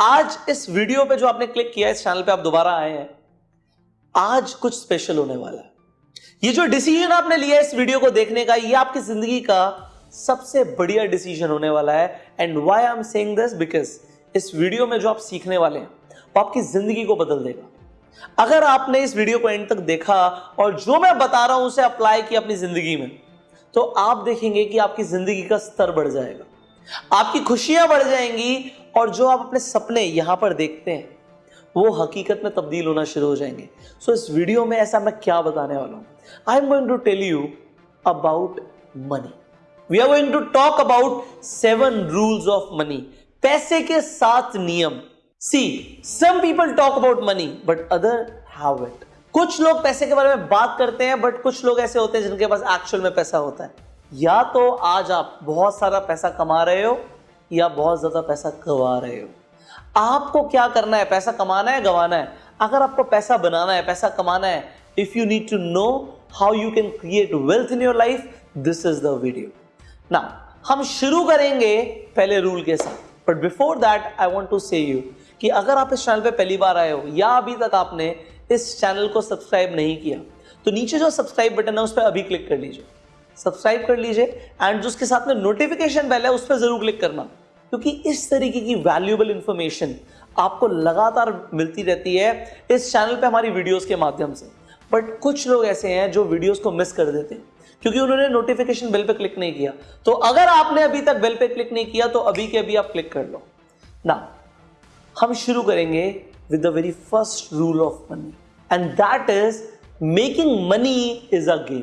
आज इस वीडियो पे जो आपने क्लिक किया इस चैनल पे आप दोबारा आए हैं, आज कुछ स्पेशल होने वाला है। ये जो डिसीज़न आपने लिया इस वीडियो को देखने का, ये आपकी ज़िंदगी का सबसे बढ़िया डिसीज़न होने वाला है। And why I am saying this because इस वीडियो में जो आप सीखने वाले हैं, वो आपकी ज़िंदगी को बदल देगा। अगर आपने इस वीडियो को एंड तक देखा और जो मैं बता रहा हूँ, उसे अप्लाई किया अपनी ज़िंदगी में तो आप देखेंगे कि आपकी ज़िंदगी का स्तर बढ़ जाएगा। आपकी खुशियाँ बढ़ जाएँगी और जो आप अपने सपने यहाँ पर देखते हैं वो हकीकत में तब्दील होना शुरू हो जाएँगे। सो so, इस वीडियो में ऐसा मैं क्या बताने वाला हूँ? I am going to tell you about money we are going to talk about seven rules of money पैसे के सात नियम। See some people talk about money but other have it कुछ लोग पैसे के बारे में बात करते हैं बट कुछ लोग ऐसे होते हैं जिनके पास एक्चुअल में पैसा होता है। या तो आज आप बहुत सारा पैसा कमा रहे हो या बहुत ज़्यादा पैसा गवा रहे हो? आपको क्या करना है? पैसा कमाना है, गवाना है? अगर आपको पैसा बनाना है, पैसा कमाना है if you need to know how you can create wealth in your life this is the video ना हम शुरू करेंगे पहले रूल के साथ. But before that I want to say you कि अगर आप इस चैनल पे पहली बार आए हो या अभी तक आपने इस चैनल को सब्सक्राइब नहीं किया तो नीचे जो सब्सक्राइब बटन है, उस पर अभी क्लिक कर लीजिए. सब्सक्राइब कर लीजिए एंड जो उसके साथ में नोटिफिकेशन बेल है, उस पर ज़रूर क्लिक करना. क्योंकि इस तरीके की वैल्यूएबल इंफॉर्मेशन आपको लगातार मिलती रहती है इस चैनल पे हमारी वीडियोस के माध्यम से। बट कुछ लोग ऐसे हैं जो वीडियोस को मिस कर देते हैं, क्योंकि उन्होंने नोटिफिकेशन बेल पे क्लिक नहीं किया। तो अगर आपने अभी तक बेल पे क्लिक नहीं किया तो अभी के अभी आप क्लिक कर लो। ना हम शुरू करेंगे with the very first rule of money and that is making money is a game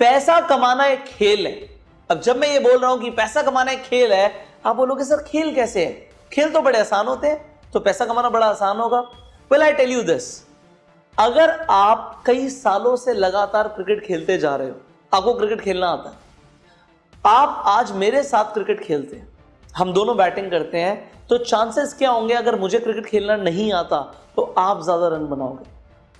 पैसा कमाना एक खेल है। अब जब मैं ये बोल रहा हूँ कि पैसा कमाना एक खेल है आप बोलोगे, सर, खेल कैसे है? खेल तो बड़े आसान होते हैं तो पैसा कमाना बड़ा आसान होगा। Well I tell you this अगर आप कई सालों से लगातार क्रिकेट खेलते जा रहे हो, आपको क्रिकेट खेलना आता है। आप आज मेरे साथ क्रिकेट खेलते हैं। हम दोनों बैटिंग करते हैं तो चांसेस क्या होंगे अगर मुझे क्रिकेट खेलना नहीं आता तो आप ज़्यादा रन बनाओगे।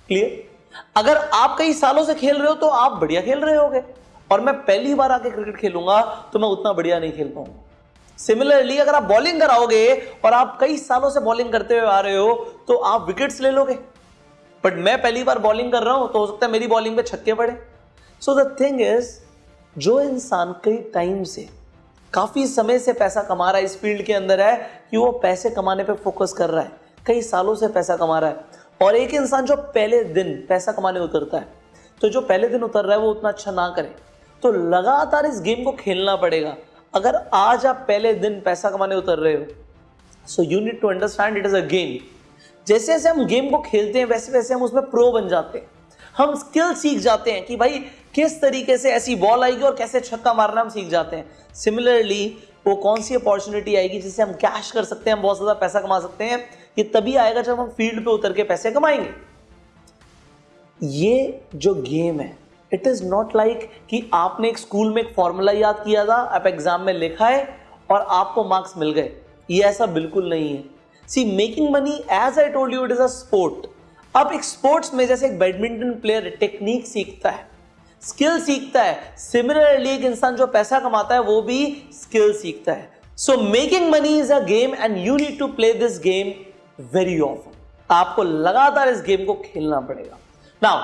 क्लियर अगर आप कई सालों से खेल रहे हो तो आप बढ़िया खेल रहे होगे। और मैं पहली बार आके क्रिकेट खेलूँगा तो मैं उतना बढ़िया नहीं खेल पाऊँगा। सिमिलरली अगर आप बॉलिंग कराओगे और आप कई सालों से बॉलिंग करते हुए आ रहे हो तो आप विकेट्स ले लोगे। बट मैं पहली बार बॉलिंग कर रहा हूँ तो हो सकता है मेरी बॉलिंग पे छक्के पड़े। सो द थिंग इज़ जो इंसान कई टाइम से, काफ़ी समय से पैसा कमा रहा है इस फ़ील्ड के अंदर है कि वो पैसे कमाने पे फोकस कर रहा है। कई सालों से पैसा कमा रहा है। और एक इंसान जो पहले दिन पैसा कमाने उतरता है तो जो पहले दिन उतर रहा है, वो उतना अच्छा ना करे। तो लगातार इस गेम को खेलना पड़ेगा। अगर आज आप पहले दिन पैसा कमाने उतर रहे हो so you need to understand it is a game जैसे जैसे हम गेम को खेलते हैं, वैसे वैसे हम उसमें प्रो बन जाते हैं। हम स्किल सीख जाते हैं कि भाई, किस तरीके से ऐसी बॉल आएगी और कैसे छक्का मारना हम सीख जाते हैं। सिमिलरली वो कौन सी अपॉर्चुनिटी आएगी जिससे हम कैश कर सकते हैं, हम बहुत ज़्यादा पैसा कमा सकते हैं, ये तभी आएगा जब हम फ़ील्ड पे उतर के पैसे कमाएँगे। ये जो गेम है इट इज़ नॉट लाइक कि आपने एक स्कूल में एक फॉर्मूला याद किया था, आप एग्ज़ाम में लिखा है और आपको मार्क्स मिल गए। ये ऐसा बिल्कुल नहीं है। See making money as I told you it is a sport अब एक स्पोर्ट्स में जैसे एक बैडमिंटन प्लेयर टेक्निक सीखता है स्किल सीखता है सिमिलरली एक इंसान जो पैसा कमाता है, वो भी स्किल सीखता है। So making money is a game and you need to play this game very often आपको लगातार इस गेम को खेलना पड़ेगा। Now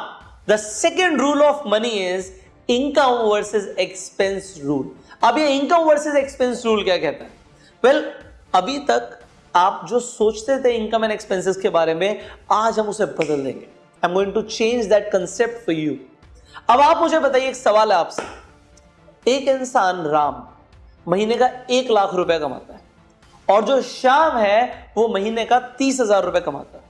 the second rule of money is income versus expense rule अब ये इनकम वर्सेज एक्सपेंस रूल क्या कहता है? वेल well, अभी तक आप जो सोचते थे इनकम एंड एक्सपेंसेस के बारे में आज हम उसे बदल देंगे। I am going to change that concept for you अब आप मुझे बताइए एक सवाल है आपसे। एक इंसान राम महीने का एक लाख रुपए कमाता है और जो श्याम है वो महीने का तीस हज़ार रुपए कमाता है।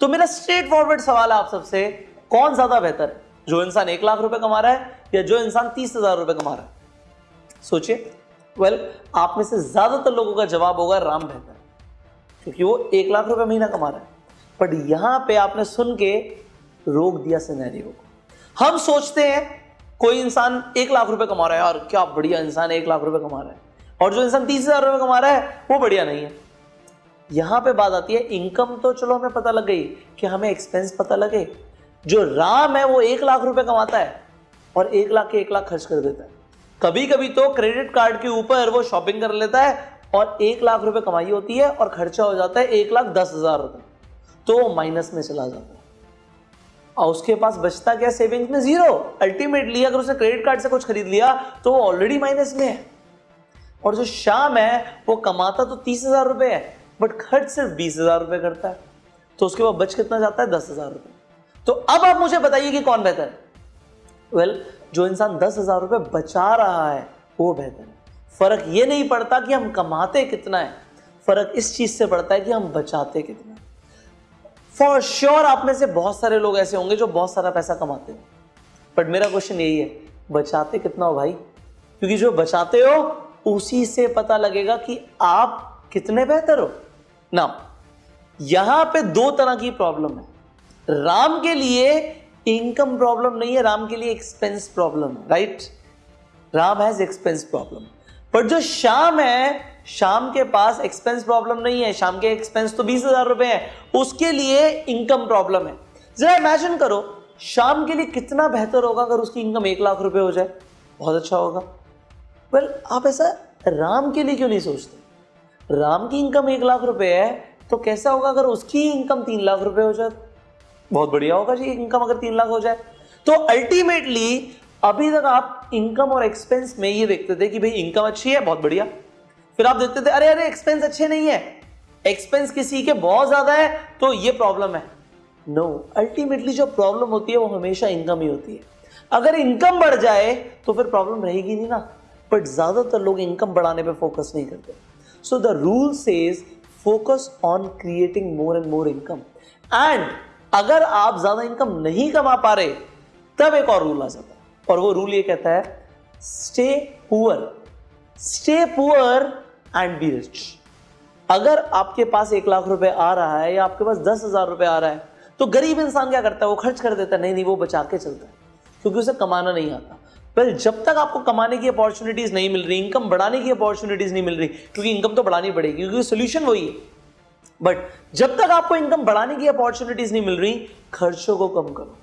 तो मेरा स्ट्रेट फॉरवर्ड सवाल है आप सबसे कौन ज़्यादा बेहतर है? जो इंसान एक लाख रुपए कमा रहा है या जो इंसान तीस हज़ार रुपए कमा रहा है? सोचिए। वेल well, आप में से ज़्यादातर लोगों का जवाब होगा राम बेहतर क्योंकि वो एक लाख रुपए महीना कमा रहा है। बट यहाँ पे आपने सुन के रोक दिया सिनेरियो को। हम सोचते हैं कोई इंसान एक लाख रुपए कमा रहा है और क्या बढ़िया इंसान एक लाख रुपए कमा रहा है। और जो इंसान तीस हज़ार रुपए कमा रहा है वो बढ़िया नहीं है। यहाँ पे बात आती है इनकम तो चलो हमें पता लग गई कि हमें एक्सपेंस पता लगे। जो राम है, वो एक लाख रुपए कमाता है और एक लाख के एक लाख खर्च कर देता है। कभी कभी तो क्रेडिट कार्ड के ऊपर वो शॉपिंग कर लेता है और एक लाख रुपए कमाई होती है और खर्चा हो जाता है एक लाख दस हज़ार रुपए। तो वो माइनस में चला जाता है। और उसके पास बचता क्या? सेविंग्स में ज़ीरो अल्टीमेटली अगर उसने क्रेडिट कार्ड से कुछ खरीद लिया तो वो ऑलरेडी माइनस में है। और जो शाम है, वो कमाता तो तीस हज़ार रुपए है बट खर्च सिर्फ़ बीस हज़ार रुपए करता है। तो उसके बाद बच कितना जाता है? दस हज़ार रुपए। तो अब आप मुझे बताइए कि कौन बेहतर है। वेल well, जो इंसान दस हज़ार रुपए बचा रहा है वो बेहतर है। फ़र्क ये नहीं पड़ता कि हम कमाते कितना है। फ़र्क इस चीज़ से पड़ता है कि हम बचाते कितना फॉर श्योर sure, आप में से बहुत सारे लोग ऐसे होंगे जो बहुत सारा पैसा कमाते हैं। बट मेरा क्वेश्चन यही है बचाते कितना हो भाई? क्योंकि जो बचाते हो उसी से पता लगेगा कि आप कितने बेहतर हो। ना यहाँ पे दो तरह की प्रॉब्लम है। राम के लिए इनकम प्रॉब्लम नहीं है, राम के लिए expense problem right Ram has expense problem but जो शाम है शाम के पास एक्सपेंस प्रॉब्लम नहीं है। शाम के एक्सपेंस तो बीस हज़ार रुपए है। उसके लिए इनकम प्रॉब्लम है। जरा इमेजिन करो शाम के लिए कितना बेहतर होगा अगर उसकी इनकम एक लाख रुपए हो जाए? बहुत अच्छा होगा। वेल आप ऐसा राम के लिए क्यों नहीं सोचते? राम की इनकम एक लाख रुपए है तो कैसा होगा अगर उसकी इनकम तीन लाख रुपए हो जाए? बहुत बढ़िया होगा जी इनकम अगर तीन लाख हो जाए। तो अल्टीमेटली अभी तक आप इनकम और एक्सपेंस में ये देखते थे कि भाई इनकम अच्छी है बहुत बढ़िया। फिर आप देखते थे अरे अरे एक्सपेंस अच्छे नहीं है। एक्सपेंस किसी के बहुत ज़्यादा है तो ये प्रॉब्लम है। नो no, अल्टीमेटली जो प्रॉब्लम होती है वो हमेशा इनकम ही होती है। अगर इनकम बढ़ जाए तो फिर प्रॉब्लम रहेगी नहीं ना। बट ज़्यादातर लोग इनकम बढ़ाने पे फोकस नहीं करते। So the rule says focus on creating more and more income and अगर आप ज़्यादा इनकम नहीं कमा पा रहे, तब एक और रूल आ जाता है। और वो रूल ये कहता है stay poor stay poor and be rich अगर आपके पास एक लाख रुपए आ रहा है या आपके पास दस हज़ार रुपए आ रहा है तो गरीब इंसान क्या करता है? वो खर्च कर देता है। नहीं नहीं, वो बचा के चलता है, क्योंकि उसे कमाना नहीं आता। वेल जब तक आपको कमाने की अपॉर्चुनिटीज़ नहीं मिल रही इनकम बढ़ाने की अपॉर्चुनिटीज़ नहीं मिल रही, क्योंकि इनकम तो बढ़ानी पड़ेगी, क्योंकि सोल्यूशन वही है। बट जब तक आपको इनकम बढ़ाने की अपॉर्चुनिटीज़ नहीं मिल रही खर्चों को कम करो।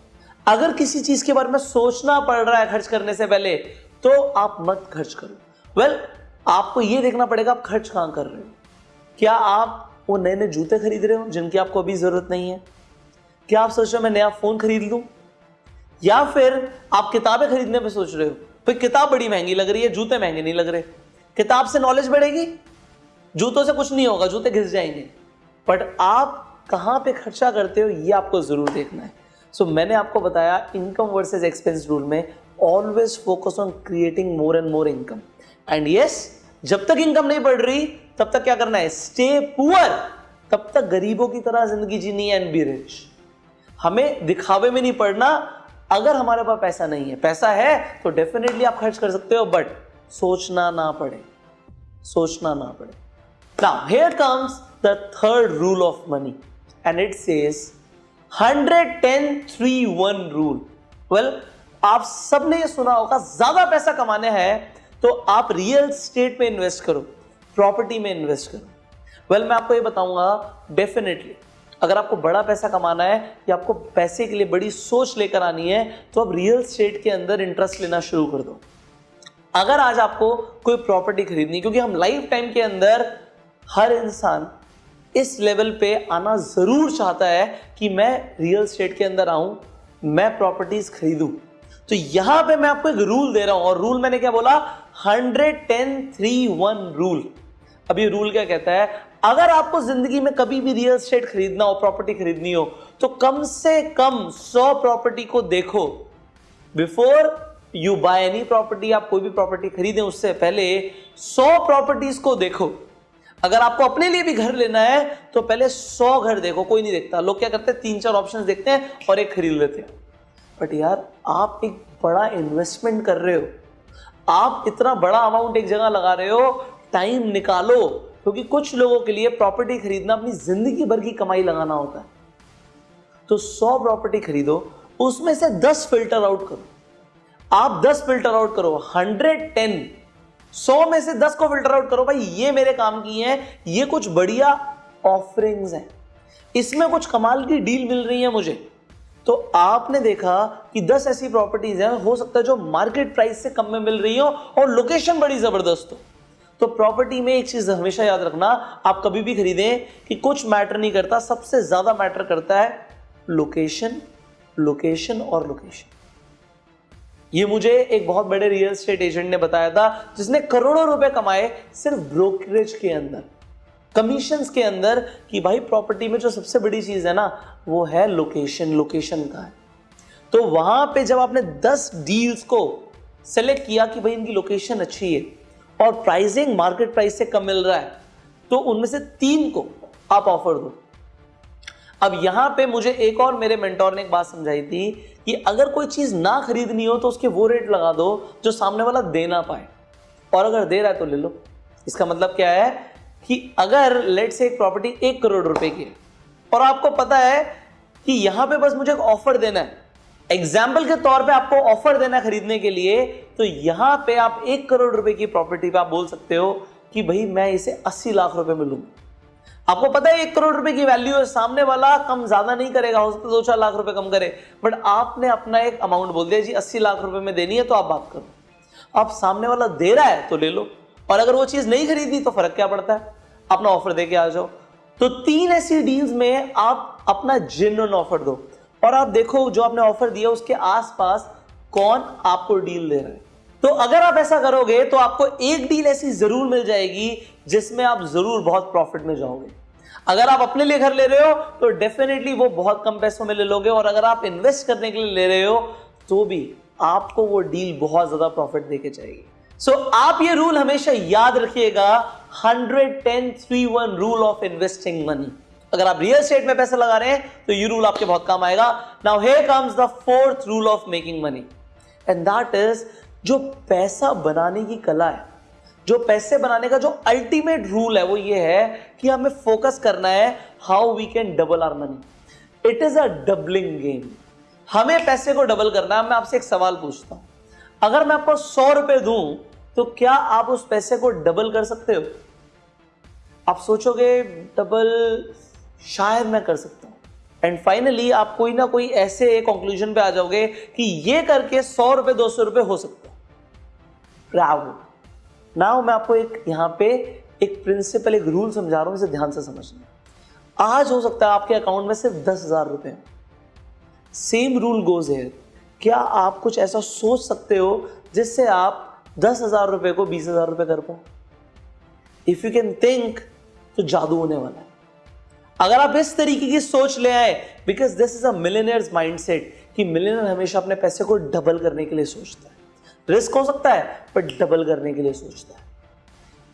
अगर किसी चीज़ के बारे में सोचना पड़ रहा है खर्च करने से पहले तो आप मत खर्च करो। वेल well, आपको यह देखना पड़ेगा आप खर्च कहाँ कर रहे हो। क्या आप वो नए नए जूते खरीद रहे हो जिनकी आपको अभी ज़रूरत नहीं है? क्या आप सोच रहे हो मैं नया फ़ोन खरीद लूँ? या फिर आप किताबें खरीदने पर सोच रहे हो भाई किताब बड़ी महँगी लग रही है जूते महँगे नहीं लग रहे। किताब से नॉलेज बढ़ेगी? जूतों से कुछ नहीं होगा जूते घिस जाएँगे। बट आप कहाँ पे खर्चा करते हो ये आपको ज़रूर देखना है। सो so, मैंने आपको बताया इनकम वर्सेस एक्सपेंस रूल में always focus on creating more and more income and yes जब तक इनकम नहीं बढ़ रही तब तक क्या करना है? स्टे पुअर तब तक गरीबों की तरह ज़िंदगी जीनी एंड बी रिच हमें दिखावे में नहीं पड़ना अगर हमारे पास पैसा नहीं है। पैसा है तो डेफिनेटली आप खर्च कर सकते हो बट सोचना ना पड़े। सोचना ना पड़े। The third rule of money and it says hundred ten three one rule well आप सबने ये सुना होगा ज़्यादा पैसा कमाने हैं तो आप रियल स्टेट में इन्वेस्ट करो प्रॉपर्टी में इन्वेस्ट करो। वेल well, मैं आपको ये बताऊँगा डेफिनेटली अगर आपको बड़ा पैसा कमाना है या आपको पैसे के लिए बड़ी सोच लेकर आनी है तो आप रियल स्टेट के अंदर इंटरेस्ट लेना शुरू कर दो। अगर आज आपको कोई प्रॉपर्टी खरीदनी क्योंकि हम लाइफ टाइम के अंदर हर इंसान इस लेवल पे आना ज़रूर चाहता है कि मैं रियल स्टेट के अंदर आऊँ, मैं प्रॉपर्टीज़ खरीदूं। तो यहाँ पे मैं आपको एक रूल दे रहा हूँ, और रूल मैंने क्या बोला? Hundred ten three one rule अब ये रूल क्या कहता है? अगर आपको ज़िंदगी में कभी भी रियल स्टेट खरीदना हो प्रॉपर्टी खरीदनी हो तो कम से कम सौ प्रॉपर्टी को देखो। Before you buy any property आप कोई भी प्रॉपर्टी खरीदें, उससे पहले सौ प्रॉपर्टीज़ को देखो। अगर आपको अपने लिए भी घर लेना है तो पहले सौ घर देखो, कोई नहीं देखता। लोग क्या करते हैं? तीन चार ऑप्शन देखते हैं और एक खरीद लेते हैं। बट यार, आप एक बड़ा इन्वेस्टमेंट कर रहे हो। आप इतना बड़ा अमाउंट एक जगह लगा रहे हो टाइम निकालो, क्योंकि तो कुछ लोगों के लिए प्रॉपर्टी खरीदना अपनी ज़िंदगी भर की कमाई लगाना होता है। तो सौ प्रॉपर्टी खरीदो, उसमें से दस फ़िल्टर आउट करो। आप दस फ़िल्टर आउट करो हंड्रेड टेन सौ में से दस को फ़िल्टर आउट करो भाई, ये मेरे काम की है, ये कुछ बढ़िया ऑफरिंग्स हैं। इसमें कुछ कमाल की डील मिल रही है मुझे। तो आपने देखा कि 10 ऐसी प्रॉपर्टीज़ हैं, हो सकता है जो मार्केट प्राइस से कम में मिल रही हो और लोकेशन बड़ी ज़बरदस्त हो। तो प्रॉपर्टी में एक चीज़ हमेशा याद रखना, आप कभी भी खरीदें कि कुछ मैटर नहीं करता, सबसे ज़्यादा मैटर करता है लोकेशन लोकेशन और लोकेशन ये मुझे एक बहुत बड़े रियल स्टेट एजेंट ने बताया था, जिसने करोड़ों रुपए कमाए सिर्फ़ ब्रोकरेज के अंदर। कमीशन के अंदर कि भाई प्रॉपर्टी में जो सबसे बड़ी चीज़ है ना, वो है लोकेशन लोकेशन का है। तो वहाँ पे जब आपने 10 डील्स को सेलेक्ट किया कि भाई इनकी लोकेशन अच्छी है, और प्राइसिंग मार्केट प्राइस से कम मिल रहा है तो उनमें से तीन को आप ऑफ़र दो। अब यहाँ पे मुझे एक और मेरे मेंटोर ने एक बात समझाई थी कि अगर कोई चीज़ ना खरीदनी हो तो उसके वो रेट लगा दो जो सामने वाला दे ना पाए। और अगर दे रहा है तो ले लो। इसका मतलब क्या है कि अगर लेट से एक प्रॉपर्टी एक करोड़ रुपए की है, और आपको पता है कि यहाँ पे बस मुझे एक ऑफ़र देना है। एग्ज़ाम्पल के तौर पे आपको ऑफ़र देना खरीदने के लिए तो यहाँ पे आप एक करोड़ रुपए की प्रॉपर्टी पे आप बोल सकते हो कि भाई मैं इसे अस्सी लाख रुपए में लूँगा। आपको पता है एक करोड़ रुपए की वैल्यू है, सामने वाला कम ज़्यादा नहीं करेगा हो सकता दो चार लाख रुपए कम करे। बट आपने अपना एक अमाउंट बोल दिया, जी, अस्सी लाख रुपए में देनी है तो आप बात करो। आप सामने वाला दे रहा है तो ले लो। और अगर वो चीज़ नहीं खरीदी तो फ़र्क क्या पड़ता है? अपना ऑफ़र दे के आ जाओ। तो तीन ऐसी डील्स में आप अपना जेन्युन ऑफ़र दो। और आप देखो, जो आपने ऑफ़र दिया, उसके आसपास कौन आपको डील दे रहा है? तो अगर आप ऐसा करोगे तो आपको एक डील ऐसी ज़रूर मिल जाएगी जिसमें आप ज़रूर बहुत प्रॉफिट में जाओगे। अगर आप अपने लिए घर ले रहे हो तो डेफिनेटली वो बहुत कम पैसों में ले लोगे और अगर आप इन्वेस्ट करने के लिए ले रहे हो तो भी आपको वो डील बहुत ज़्यादा प्रॉफिट देके जाएगी। सो so, आप ये रूल हमेशा याद रखिएगा 110 three one rule of investing money अगर आप रियल स्टेट में पैसा लगा रहे हैं तो ये रूल आपके बहुत काम आएगा। Now here comes the fourth rule of making money and that is जो पैसा बनाने की कला है, जो पैसे बनाने का जो अल्टीमेट रूल है, वो ये है कि हमें फोकस करना है how we can double our money it is a doubling game हमें पैसे को डबल करना है, मैं आपसे एक सवाल पूछता हूँ। अगर मैं आपको सौ रुपए दूँ तो क्या आप उस पैसे को डबल कर सकते हो? आप सोचोगे डबल शायद मैं कर सकता हूँ। एंड फाइनली आप कोई ना कोई ऐसे कंक्लूजन पे आ जाओगे कि ये करके सौ रुपए, दो सौ रुपए हो सकता प्राउड नाउ मैं आपको एक यहाँ पे एक प्रिंसिपल एक रूल समझा रहा हूँ, इसे ध्यान से समझना। आज हो सकता है आपके अकाउंट में सिर्फ़ दस हज़ार रुपए सेम रूल गोज है क्या आप कुछ ऐसा सोच सकते हो जिससे आप दस हज़ार रुपए को बीस हज़ार रुपए कर पाओ? इफ़ यू कैन थिंक तो जादू होने वाला है। अगर आप इस तरीके की सोच ले आए because this is a millionaire's mindset कि मिलेनियर हमेशा अपने पैसे को डबल करने के लिए सोचता है। रिस्क हो सकता है बट डबल करने के लिए सोचता है।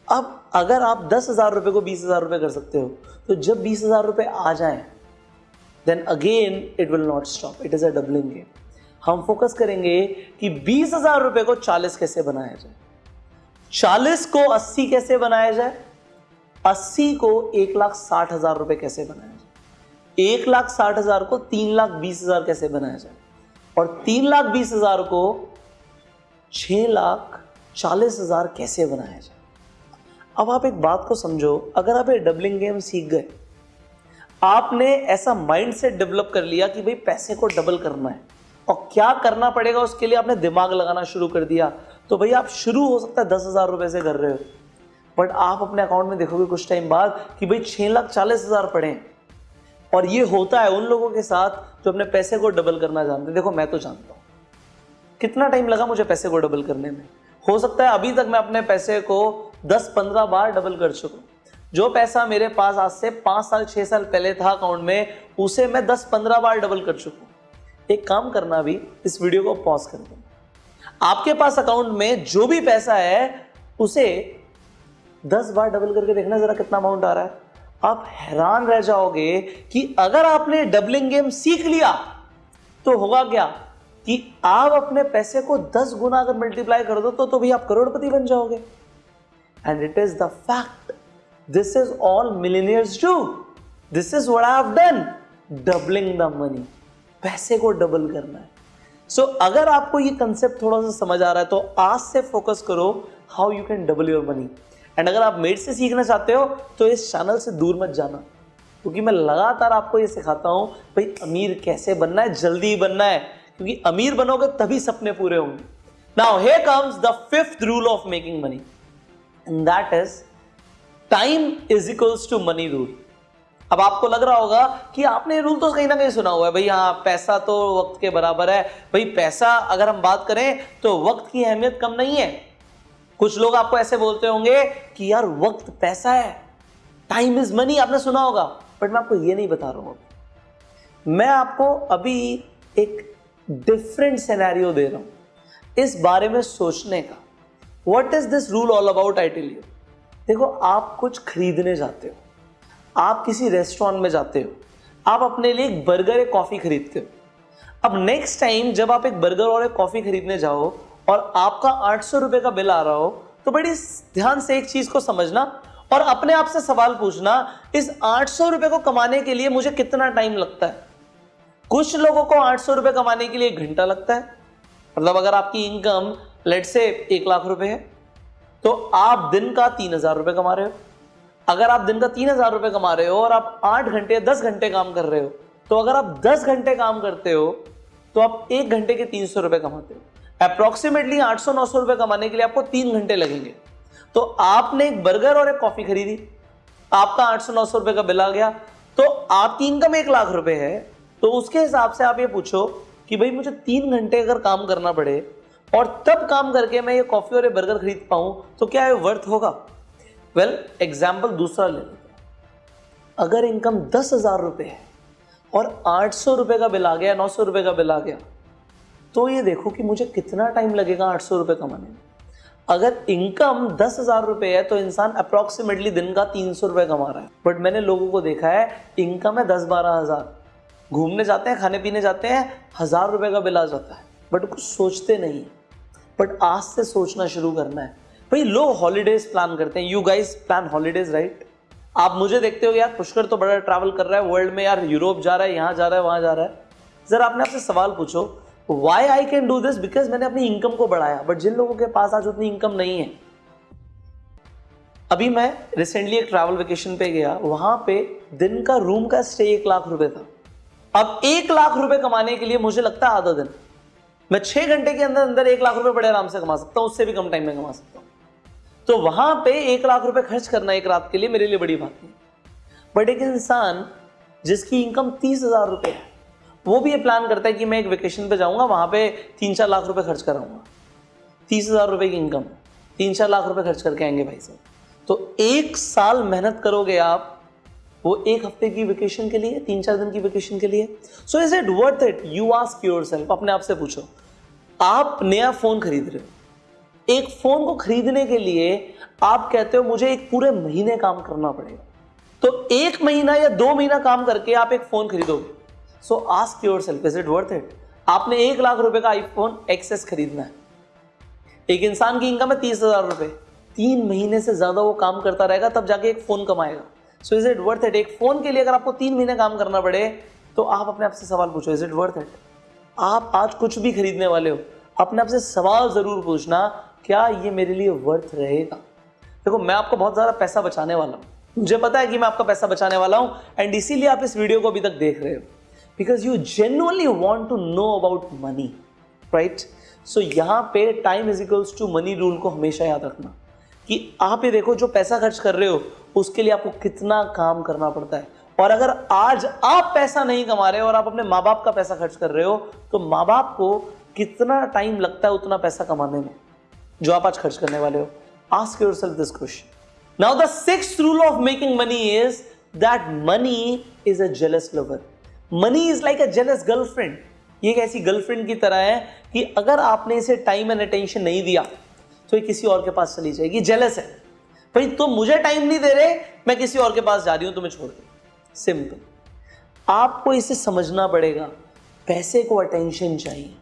अब अगर आप दस हज़ार रुपए को बीस हज़ार रुपए कर सकते हो तो जब बीस हज़ार रुपए आ जाए then again it will not stop it is a doubling game हम फोकस करेंगे कि बीस हज़ार रुपए को चालीस कैसे बनाया जाए। चालीस को अस्सी कैसे बनाया जाए? अस्सी को एक लाख साठ हज़ार रुपए कैसे बनाया जाए? एक लाख साठ हज़ार को तीन लाख बीस हज़ार कैसे बनाया जाए? और तीन लाख बीस हज़ार को छह लाख चालीस हज़ार कैसे बनाया जाए? अब आप एक बात को समझो, अगर आप ये डबलिंग गेम सीख गए, आपने ऐसा माइंड सेट डेवलप कर लिया कि भाई पैसे को डबल करना है और क्या करना पड़ेगा उसके लिए आपने दिमाग लगाना शुरू कर दिया तो भाई आप शुरू हो सकता है दस हज़ार रुपए से कर रहे हो। बट आप अपने अकाउंट में देखोगे कुछ टाइम बाद कि भाई छह लाख चालीस हज़ार पड़े और ये होता है उन लोगों के साथ जो अपने पैसे को डबल करना जानते देखो, मैं तो जानता हूँ। कितना टाइम लगा मुझे पैसे को डबल करने में? हो सकता है अभी तक मैं अपने पैसे को 10-15 बार डबल कर चुका जो पैसा मेरे पास आज से पाँच साल, छह साल पहले था अकाउंट में, उसे मैं 10-15 बार डबल कर चुका एक काम करना अभी, इस वीडियो को पॉज कर दो आपके पास अकाउंट में जो भी पैसा है, उसे 10 बार डबल करके देखना जरा कितना अमाउंट आ रहा है। आप हैरान रह जाओगे कि अगर आपने डबलिंग गेम सीख लिया तो होगा क्या? कि आप अपने पैसे को दस गुना अगर मल्टीप्लाई कर दो तो तो भी आप करोड़पति बन जाओगे। And it is the fact this is all millionaires do this is I have done doubling the money पैसे को डबल करना है। सो so, अगर आपको ये कंसेप्ट थोड़ा सा समझ आ रहा है तो आज से फोकस करो how you can double your money and अगर आप मेड से सीखना चाहते हो तो इस चैनल से दूर मत जाना। क्योंकि मैं लगातार आपको ये सिखाता हूँ भाई अमीर कैसे बनना है जल्दी बनना है। क्योंकि अमीर बनोगे तभी सपने पूरे होंगे। Now here comes the fifth rule of making money and that is time is equals to money rule अब आपको लग रहा होगा कि आपने रूल तो कहीं ना कहीं सुना हुआ है। भाई हाँ पैसा तो वक्त के बराबर है। भाई, पैसा अगर हम बात करें तो वक्त की अहमियत कम नहीं है। कुछ लोग आपको ऐसे बोलते होंगे कि यार, वक्त पैसा है। टाइम इज़ मनी आपने सुना होगा। बट मैं आपको ये नहीं बता रहा हूँ। मैं आपको अभी एक डिफरेंट सिनेरियो दे रहा हूँ। इस बारे में सोचने का। What is this rule all about I tell you देखो, आप कुछ खरीदने जाते हो। आप किसी रेस्टोरेंट में जाते हो। आप अपने लिए एक बर्गर एक कॉफ़ी खरीदते हो। अब नेक्स्ट टाइम जब आप एक बर्गर और एक कॉफ़ी खरीदने जाओ और आपका आठ सौ रुपए का बिल आ रहा हो तो बड़ी ध्यान से एक चीज़ को समझना और अपने आप से सवाल पूछना, इस आठ सौ रुपए को कमाने के लिए मुझे कितना टाइम लगता है? कुछ लोगों को आठ सौ रुपए कमाने के लिए घंटा लगता है। मतलब अगर आपकी इनकम लेट से एक लाख रुपए है तो आप दिन का तीन हज़ार रुपए कमा रहे हो। अगर आप दिन का तीन हज़ार रुपए कमा रहे हो और आप आठ घंटे, दस घंटे काम कर रहे हो तो अगर आप दस घंटे काम करते हो तो आप एक घंटे के तीन सौ रुपए कमाते हो। अप्रोक्सीमेटली आठ सौ, नौ सौ रुपए कमाने के लिए आपको तीन घंटे लगेंगे। तो आपने एक बर्गर और एक कॉफ़ी खरीदी, आपका आठ सौ, नौ सौ रुपए का बिल आ गया तो आपकी इनकम एक लाख रुपए है तो उसके हिसाब से आप ये पूछो कि भाई मुझे तीन घंटे अगर काम करना पड़े और तब काम करके मैं ये कॉफ़ी और ये बर्गर खरीद पाऊँ तो क्या ये वर्थ होगा? वेल एग्ज़ाम्पल दूसरा ले अगर इनकम दस हज़ार रुपए है और आठ सौ रुपए का बिल आ गया, नौ सौ रुपए का बिल आ गया तो ये देखो कि मुझे कितना टाइम लगेगा आठ सौ रुपए कमाने में। अगर इनकम दस हज़ार रुपए है तो इंसान अप्रोक्सीमेटली दिन का तीन सौ रुपए कमा रहा है। बट मैंने लोगों को देखा है इनकम है दस बारह हज़ार। घूमने जाते हैं, खाने पीने जाते हैं, हज़ार रुपए का बिल आ जाता है। बट कुछ सोचते नहीं। बट आज से सोचना शुरू करना है। भाई लोग हॉलीडेज प्लान करते हैं। You guys plan holidays right आप मुझे देखते हो यार, पुष्कर तो बड़ा ट्रैवल कर रहा है वर्ल्ड में, यार यूरोप जा रहा है, यहाँ जा रहा है, वहाँ जा रहा है। जरा आपने आपसे सवाल पूछो why I can do this because मैंने अपनी इनकम को बढ़ाया। बट जिन लोगों के पास आज उतनी इनकम नहीं है। अभी मैं रिसेंटली एक ट्रैवल वेकेशन पे गया। वहाँ पे दिन का रूम का स्टे एक लाख रुपए था। अब एक लाख रुपए कमाने के लिए मुझे लगता है आधा दिन। मैं छह घंटे के अंदर अंदर एक लाख रुपए बड़े आराम से कमा सकता हूँ, उससे भी कम टाइम में कमा सकता हूँ। तो वहाँ पे एक लाख रुपए खर्च करना एक रात के लिए मेरे लिए बड़ी बात नहीं। बट एक इंसान जिसकी इनकम तीस हज़ार रुपए है, वो भी ये प्लान करता है कि मैं एक वेकेशन पे जाऊँगा, वहाँ पे तीन चार लाख रुपए खर्च कराऊँगा। तीस हज़ार रुपए की इनकम तीन चार लाख रुपए खर्च करके आएँगे भाई साहब। तो एक साल मेहनत करोगे आप वो एक हफ़्ते की वेकेशन के लिए, तीन चार दिन की वेकेशन के लिए। So is it worth it you ask yourself अपने आप से पूछो। आप नया फ़ोन खरीद रहे हो। एक फ़ोन को खरीदने के लिए आप कहते हो, मुझे एक पूरे महीने काम करना पड़ेगा। तो एक महीना या दो महीना काम करके आप एक फ़ोन खरीदोगे। So ask yourself is it worth it आपने एक लाख रुपए का आईफोन एक्सेस खरीदना है। एक इंसान की इनकम है तीस हज़ार रुपए। तीन महीने से ज़्यादा वो काम करता रहेगा, तब जाके एक फ़ोन कमाएगा। So is it worth it एक फ़ोन के लिए अगर आपको तीन महीने काम करना पड़े तो आप अपने आप से सवाल पूछो इज़ इट वर्थ इट आप आज कुछ भी खरीदने वाले हो, अपने आप से सवाल ज़रूर पूछना, क्या ये मेरे लिए वर्थ रहेगा? देखो, मैं आपको बहुत ज़्यादा पैसा बचाने वाला हूँ। मुझे पता है कि मैं आपका पैसा बचाने वाला हूँ एंड इसीलिए आप इस वीडियो को अभी तक देख रहे हो। Because you genuinely want to know about money right so यहाँ पे time is equals to money rule को हमेशा याद रखना। कि आप ये देखो, जो पैसा खर्च कर रहे हो उसके लिए आपको कितना काम करना पड़ता है। और अगर आज आप पैसा नहीं कमा रहे हो और आप अपने माँ बाप का पैसा खर्च कर रहे हो तो माँ बाप को कितना टाइम लगता है उतना पैसा कमाने में, जो आप आज खर्च करने वाले हो? Ask yourself this question now the six rule of making money is that money is a jealous lover money is like a jealous girlfriend ये एक ऐसी गर्लफ्रेंड की तरह है कि अगर आपने इसे टाइम एंड अटेंशन नहीं दिया तो ये किसी और के पास चली जाएगी। जेलस है। भाई, तुम मुझे टाइम नहीं दे रहे, मैं किसी और के पास जा रही हूँ, तुम्हें छोड़ के सिंपल आपको इसे समझना पड़ेगा, पैसे को अटेंशन चाहिए।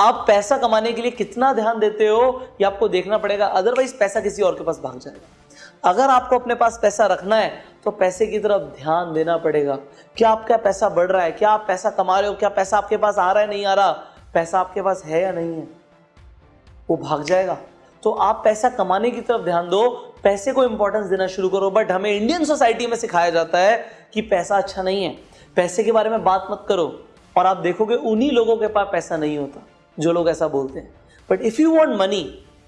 आप पैसा कमाने के लिए कितना ध्यान देते हो, ये आपको देखना पड़ेगा अदरवाइज़ पैसा किसी और के पास भाग जाएगा। अगर आपको अपने पास पैसा रखना है तो पैसे की तरफ़ ध्यान देना पड़ेगा। क्या आपका पैसा बढ़ रहा है? क्या आप पैसा कमा रहे हो? क्या पैसा आपके पास आ रहा है, नहीं आ रहा? पैसा आपके पास है या नहीं है? वो भाग जाएगा। तो आप पैसा कमाने की तरफ़ ध्यान दो, पैसे को इंपॉर्टेंस देना शुरू करो बट हमें इंडियन सोसाइटी में सिखाया जाता है कि पैसा अच्छा नहीं है। पैसे के बारे में बात मत करो, और आप देखोगे उन्हीं लोगों के पास पैसा नहीं होता, जो लोग ऐसा बोलते हैं। But if you want money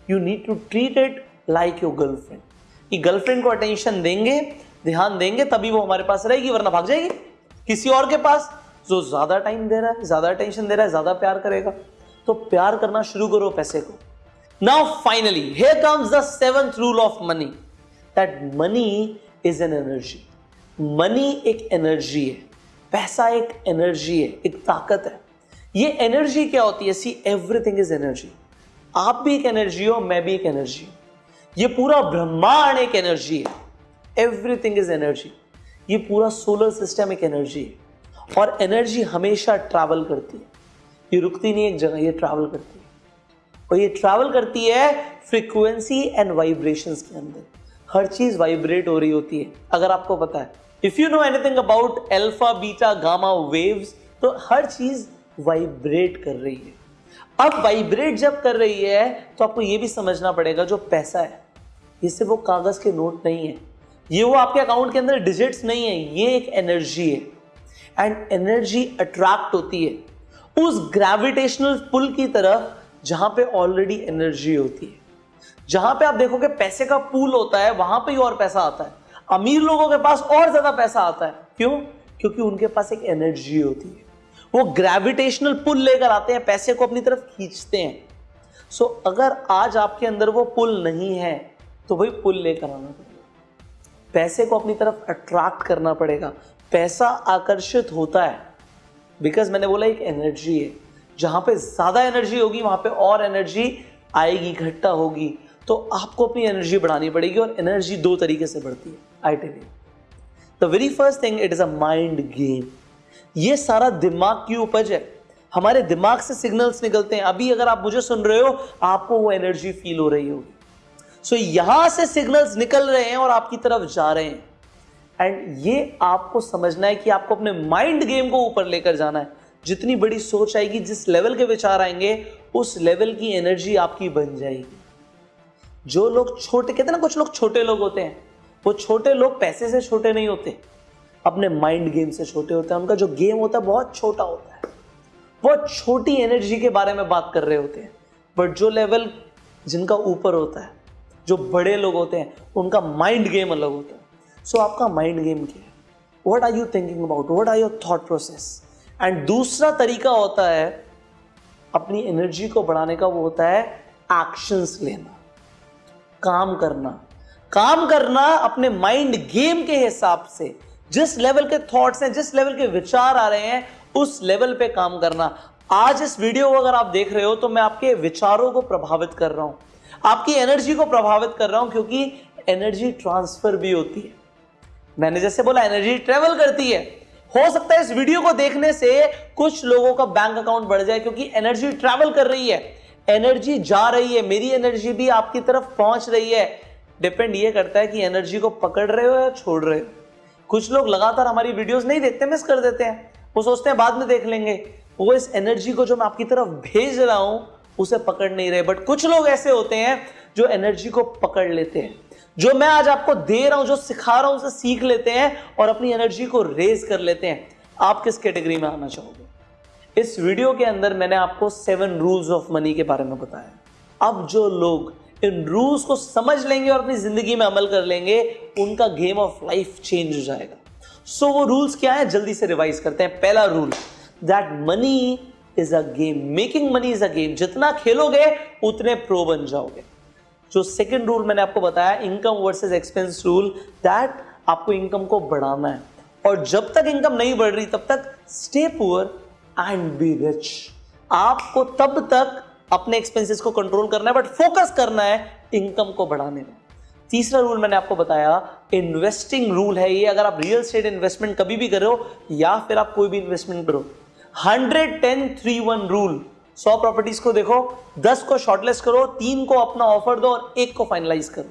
you need to treat it like your girlfriend कि गर्लफ्रेंड को अटेंशन देंगे, ध्यान देंगे, तभी वो हमारे पास रहेगी, वरना भाग जाएगी। किसी और के पास, जो ज़्यादा टाइम दे रहा है, ज़्यादा अटेंशन दे रहा है, ज़्यादा प्यार करेगा। तो प्यार करना शुरू करो पैसे को। Now finally here comes the seventh rule of money that money is an energy money एक एनर्जी है, पैसा एक एनर्जी है, एक ताकत है। ये एनर्जी क्या होती है? सी एवरीथिंग इज़ एनर्जी आप भी एक एनर्जी हो, मैं भी एक एनर्जी हूँ। ये पूरा ब्रह्मांड एक एनर्जी है। एवरीथिंग इज़ एनर्जी ये पूरा सोलर सिस्टम एक एनर्जी है। और एनर्जी हमेशा ट्रैवल करती है। ये रुकती नहीं एक जगह, ये ट्रैवल करती है। और ये ट्रैवल करती है फ्रीक्वेंसी एंड वाइब्रेशंस के अंदर। हर चीज़ वाइब्रेट हो रही होती है, अगर आपको पता है। If you know anything about alpha beta gamma waves तो हर चीज़ वाइब्रेट कर रही है। अब वाइब्रेट जब कर रही है तो आपको यह भी समझना पड़ेगा जो पैसा है। ये सिर्फ़ वो कागज़ के नोट नहीं है। ये वो आपके अकाउंट के अंदर डिजिट्स नहीं है, ये एक एनर्जी है। एंड एनर्जी अट्रैक्ट होती है। उस ग्रेविटेशनल पुल की तरफ़ जहाँ पे ऑलरेडी एनर्जी होती है। जहाँ पे आप देखोगे पैसे का पूल होता है वहाँ पे ही और पैसा आता है। अमीर लोगों के पास और ज़्यादा पैसा आता है। क्यों? क्योंकि उनके पास एक एनर्जी होती है। वो ग्रेविटेशनल पुल लेकर आते हैं पैसे को अपनी तरफ़ खींचते हैं। सो so, अगर आज आपके अंदर वो पुल नहीं है तो वही पुल लेकर आना पड़ेगा। पैसे को अपनी तरफ़ अट्रैक्ट करना पड़ेगा। पैसा आकर्षित होता है। बिकॉज़ मैंने बोला एक एनर्जी है। जहाँ पे ज़्यादा एनर्जी होगी वहाँ पे और एनर्जी आएगी इकट्ठा होगी। तो आपको अपनी एनर्जी बढ़ानी पड़ेगी और एनर्जी दो तरीके से बढ़ती है I tell the very first thing it is a mind game ये सारा दिमाग की उपज है। हमारे दिमाग से सिग्नल्स निकलते हैं। अभी अगर आप मुझे सुन रहे हो आपको वो एनर्जी फील हो रही होगी। सो so, यहाँ से सिग्नल्स निकल रहे हैं और आपकी तरफ़ जा रहे हैं। एंड ये आपको समझना है कि आपको अपने माइंड गेम को ऊपर लेकर जाना है। जितनी बड़ी सोच आएगी जिस लेवल के विचार आएँगे उस लेवल की एनर्जी आपकी बन जाएगी। जो लोग छोटे कहते ना कुछ लोग छोटे लोग होते हैं। वो छोटे लोग पैसे से छोटे नहीं होते। अपने माइंड गेम से छोटे होते हैं। उनका जो गेम होता है बहुत छोटा होता है। बहुत छोटी एनर्जी के बारे में बात कर रहे होते हैं। बट जो लेवल जिनका ऊपर होता है जो बड़े लोग होते हैं उनका माइंड गेम अलग होता है। सो so, आपका माइंड गेम क्या है? What are you thinking about what are your thought process and दूसरा तरीका होता है, अपनी एनर्जी को बढ़ाने का वो होता है एक्शंस लेना, काम करना। काम करना अपने माइंड गेम के हिसाब से। जिस लेवल के थॉट्स हैं, जिस लेवल के विचार आ रहे हैं, उस लेवल पे काम करना। आज इस वीडियो को अगर आप देख रहे हो तो मैं आपके विचारों को प्रभावित कर रहा हूँ। आपकी एनर्जी को प्रभावित कर रहा हूँ, क्योंकि एनर्जी ट्रांसफ़र भी होती है। मैंने जैसे बोला एनर्जी ट्रेवल करती है। हो सकता है इस वीडियो को देखने से कुछ लोगों का बैंक अकाउंट बढ़ जाए, क्योंकि एनर्जी ट्रेवल कर रही है। एनर्जी जा रही है, मेरी एनर्जी भी आपकी तरफ़ पहुँच रही है। डिपेंड ये करता है कि एनर्जी को पकड़ रहे हो या छोड़ रहे हो। कुछ लोग लगातार हमारी वीडियोस नहीं देखते मिस कर देते हैं। वो सोचते हैं बाद में देख लेंगे। वो इस एनर्जी को जो मैं आपकी तरफ़ भेज रहा हूँ, उसे पकड़ नहीं रहे। बट कुछ लोग ऐसे होते हैं जो एनर्जी को पकड़ लेते हैं। जो मैं आज आपको दे रहा हूँ जो सिखा रहा हूँ उसे सीख लेते हैं और अपनी एनर्जी को रेज कर लेते हैं। आप किस कैटेगरी में आना चाहोगे? इस वीडियो के अंदर मैंने आपको सेवन रूल्स ऑफ़ मनी के बारे में बताया। अब जो लोग इन रूल्स को समझ लेंगे और अपनी ज़िंदगी में अमल कर लेंगे उनका गेम ऑफ़ लाइफ चेंज हो जाएगा। सो so, वो रूल्स क्या है? जल्दी से रिवाइज करते हैं। पहला rule that money is a game making money is a game जितना खेलोगे उतने प्रो बन जाओगे। जो सेकंड रूल मैंने आपको बताया income versus expense rule that आपको इनकम को बढ़ाना है। और जब तक इनकम नहीं बढ़ रही, तब तक stay poor and be rich आपको तब तक अपने एक्सपेंसेस को कंट्रोल करना है बट फोकस करना है इनकम को बढ़ाने में। तीसरा रूल मैंने आपको बताया इन्वेस्टिंग रूल है ये। अगर आप रियल स्टेट इन्वेस्टमेंट कभी भी करो या फिर आप कोई भी इन्वेस्टमेंट करो। Hundred ten three one rule सौ प्रॉपर्टीज़ को देखो, दस को शॉर्टलिस्ट करो, तीन को अपना ऑफ़र दो और एक को फाइनलाइज करो।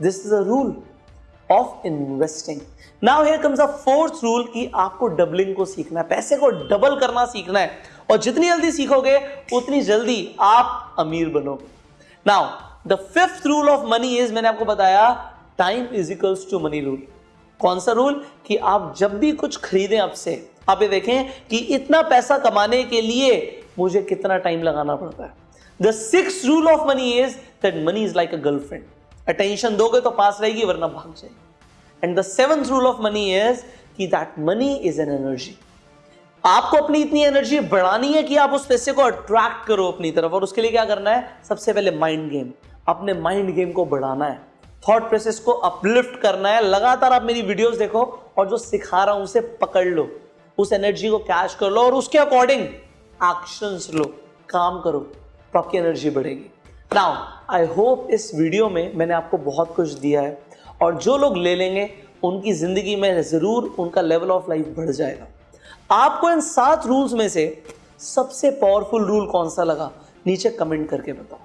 This is a rule of investing now here comes a fourth rule कि आपको डबलिंग को सीखना है, पैसे को डबल करना सीखना है। और जितनी जल्दी सीखोगे, उतनी जल्दी आप अमीर बनोगे। Now the fifth rule of money is मैंने आपको बताया time is equals to money rule कौन सा रूल कि आप जब भी कुछ खरीदें आपसे, आप ये देखें कि इतना पैसा कमाने के लिए मुझे कितना टाइम लगाना पड़ता है? The six rule of money is that money is like a girlfriend attention दोगे तो पास रहेगी, वरना भाग जाएगी. And the seventh rule of money is कि that money is an energy आपको अपनी इतनी एनर्जी बढ़ानी है कि आप उस पैसे को अट्रैक्ट करो अपनी तरफ़, और उसके लिए क्या करना है? सबसे पहले माइंड गेम अपने माइंड गेम को बढ़ाना है. थॉट प्रोसेस को अपलिफ्ट करना है. लगातार आप मेरी वीडियोस देखो, और जो सिखा रहा हूँ उसे पकड़ लो. उस एनर्जी को कैश कर लो, और उसके अकॉर्डिंग एक्शंस लो, काम करो तो आपकी एनर्जी बढ़ेगी। नाउ आई होप इस वीडियो में मैंने आपको बहुत कुछ दिया है और जो लोग ले लेंगे, उनकी ज़िंदगी में ज़रूर उनका लेवल ऑफ़ लाइफ बढ़ जाएगा। आपको इन सात रूल्स में से सबसे पावरफुल रूल कौन सा लगा? नीचे कमेंट करके बताओ।